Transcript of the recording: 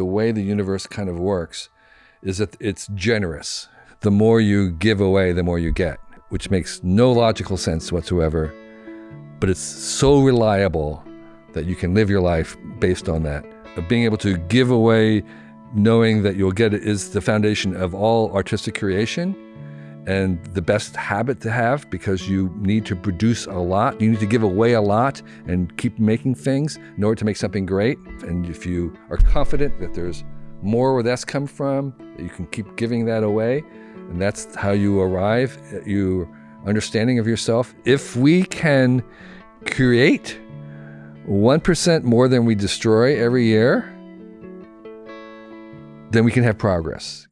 the way the universe kind of works is that it's generous. The more you give away, the more you get, which makes no logical sense whatsoever. But it's so reliable that you can live your life based on that. Being able to give away, knowing that you'll get it, is the foundation of all artistic creation and the best habit to have because you need to produce a lot. You need to give away a lot and keep making things in order to make something great. And if you are confident that there's more where that's come from, you can keep giving that away. And that's how you arrive at your understanding of yourself. If we can create 1% more than we destroy every year, then we can have progress.